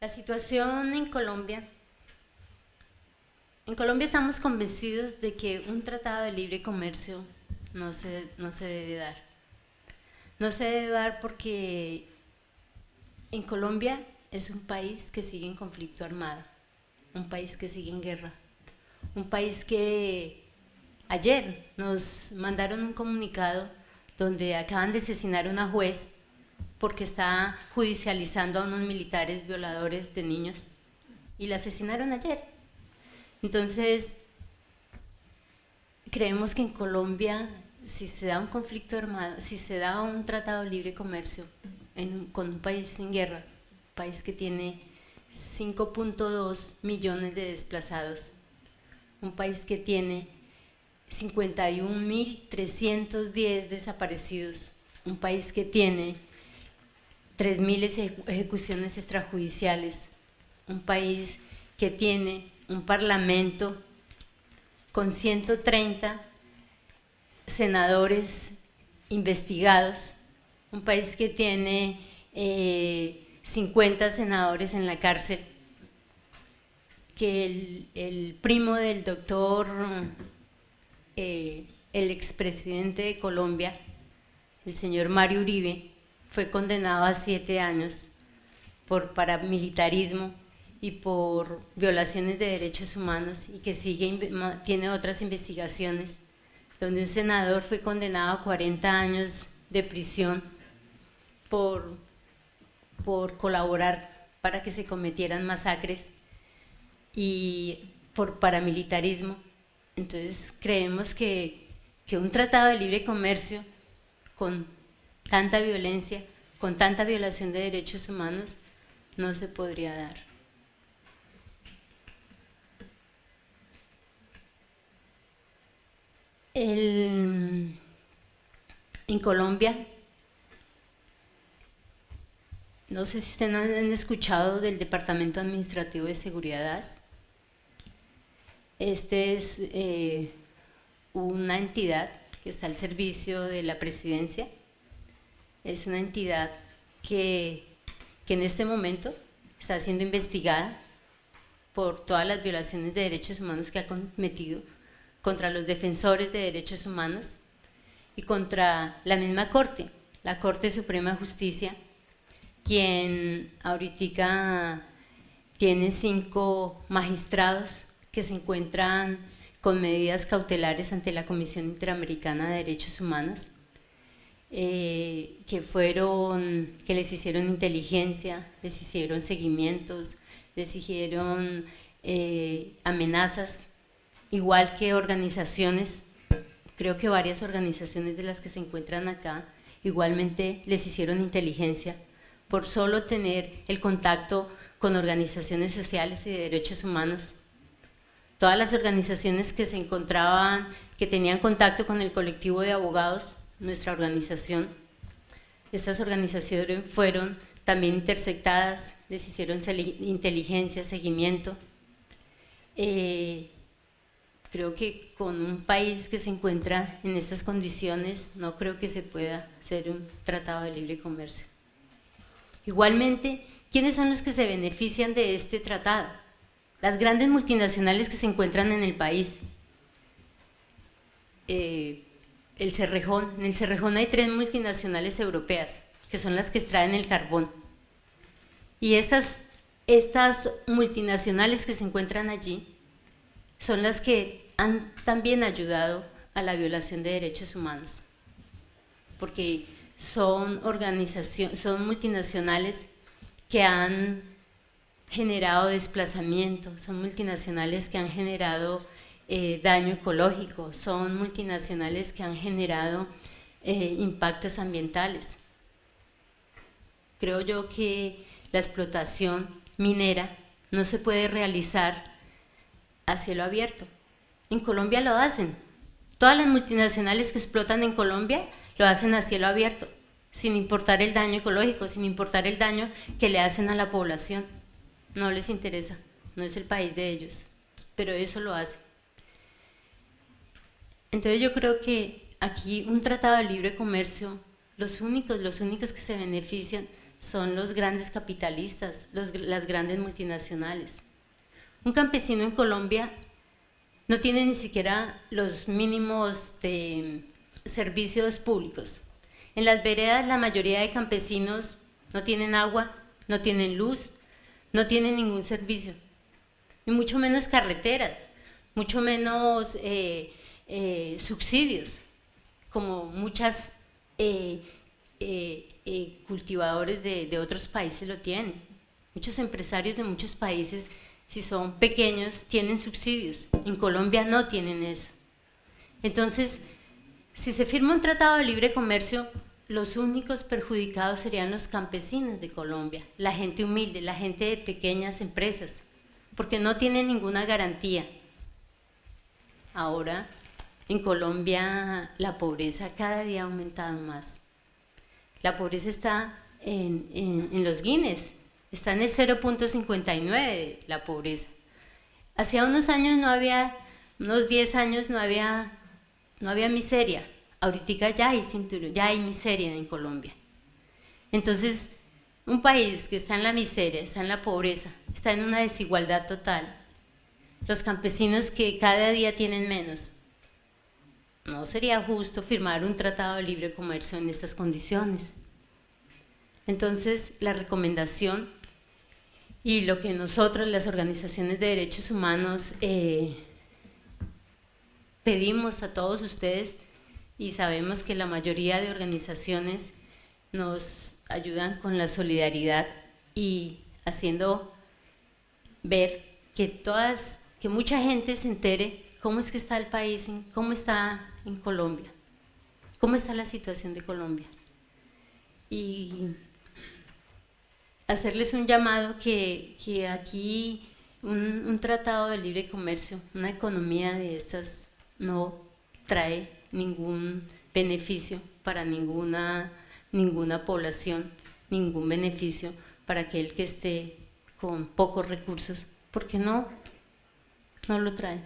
La situación en Colombia, en Colombia estamos convencidos de que un tratado de libre comercio no se, no se debe dar. No se debe dar porque en Colombia es un país que sigue en conflicto armado, un país que sigue en guerra, un país que ayer nos mandaron un comunicado donde acaban de asesinar a una juez porque está judicializando a unos militares violadores de niños y la asesinaron ayer. Entonces, creemos que en Colombia, si se da un conflicto armado, si se da un tratado de libre comercio con un país en guerra, un país que tiene 5.2 millones de desplazados, un país que tiene 51.310 desaparecidos, un país que tiene 3.000 ejecuciones extrajudiciales, un país que tiene un parlamento con 130 senadores investigados, un país que tiene 50 eh, senadores en la cárcel, que el, primo del doctor, eh, el expresidente de Colombia, el señor Mario Uribe, fue condenado a siete años por paramilitarismo y por violaciones de derechos humanos y que sigue, tiene otras investigaciones, donde un senador fue condenado a 40 años de prisión por, por colaborar para que se cometieran masacres y por paramilitarismo. Entonces creemos que, que un tratado de libre comercio con tanta violencia, con tanta violación de derechos humanos, no se podría dar. en Colombia, no sé si ustedes han escuchado del Departamento Administrativo de Seguridad. Este es eh, una entidad que está al servicio de la presidencia es una entidad que, en este momento está siendo investigada por todas las violaciones de derechos humanos que ha cometido contra los defensores de derechos humanos y contra la misma Corte, la Corte Suprema de Justicia, quien ahorita tiene cinco magistrados que se encuentran con medidas cautelares ante la Comisión Interamericana de Derechos Humanos. Eh, que fueron, que les hicieron inteligencia, les hicieron seguimientos, les hicieron eh, amenazas, igual que organizaciones, creo que varias organizaciones de las que se encuentran acá, igualmente les hicieron inteligencia por solo tener el contacto con organizaciones sociales y de derechos humanos. Todas las organizaciones que se encontraban, que tenían contacto con el colectivo de abogados, nuestra organización. Estas organizaciones fueron también interceptadas, les hicieron inteligencia, seguimiento. Eh, creo que con un país que se encuentra en estas condiciones no creo que se pueda hacer un tratado de libre comercio. Igualmente, ¿quiénes son los que se benefician de este tratado? Las grandes multinacionales que se encuentran en el país. Eh, el Cerrejón. En el Cerrejón hay tres multinacionales europeas, que son las que extraen el carbón. Y estas, estas multinacionales que se encuentran allí son las que han también ayudado a la violación de derechos humanos, porque son, organizaciones, son multinacionales que han generado desplazamiento, son multinacionales que han generado eh, daño ecológico, son multinacionales que han generado eh, impactos ambientales. Creo yo que la explotación minera no se puede realizar a cielo abierto. En Colombia lo hacen. Todas las multinacionales que explotan en Colombia lo hacen a cielo abierto, sin importar el daño ecológico, sin importar el daño que le hacen a la población. No les interesa, no es el país de ellos, pero eso lo hacen. Entonces yo creo que aquí un tratado de libre comercio, los únicos, los únicos que se benefician son los grandes capitalistas, las grandes multinacionales. Un campesino en Colombia no tiene ni siquiera los mínimos de servicios públicos. En las veredas la mayoría de campesinos no tienen agua, no tienen luz, no tienen ningún servicio, y mucho menos carreteras, mucho menos eh, eh, subsidios, como muchas eh, cultivadores de, de otros países lo tienen. Muchos empresarios de muchos países, si son pequeños, tienen subsidios. En Colombia no tienen eso. Entonces, si se firma un tratado de libre comercio, los únicos perjudicados serían los campesinos de Colombia, la gente humilde, la gente de pequeñas empresas, porque no tienen ninguna garantía. Ahora, en Colombia, la pobreza cada día ha aumentado más. La pobreza está en, los Guinness, está en el 0.59 la pobreza. Hacía unos años no había, unos 10 años no había, no había miseria, ahorita ya hay cinturón, ya hay miseria en Colombia. Entonces, un país que está en la miseria, está en la pobreza, está en una desigualdad total, los campesinos que cada día tienen menos, no sería justo firmar un tratado de libre comercio en estas condiciones. Entonces, la recomendación y lo que nosotros, las organizaciones de derechos humanos, eh, pedimos a todos ustedes y sabemos que la mayoría de organizaciones nos ayudan con la solidaridad y haciendo ver que todas, que mucha gente se entere cómo es que está el país, cómo está en Colombia, cómo está la situación de Colombia. Y hacerles un llamado que, aquí un, un, tratado de libre comercio, una economía de estas no trae ningún beneficio para ninguna, ninguna población, ningún beneficio para aquel que esté con pocos recursos, porque no, no lo trae.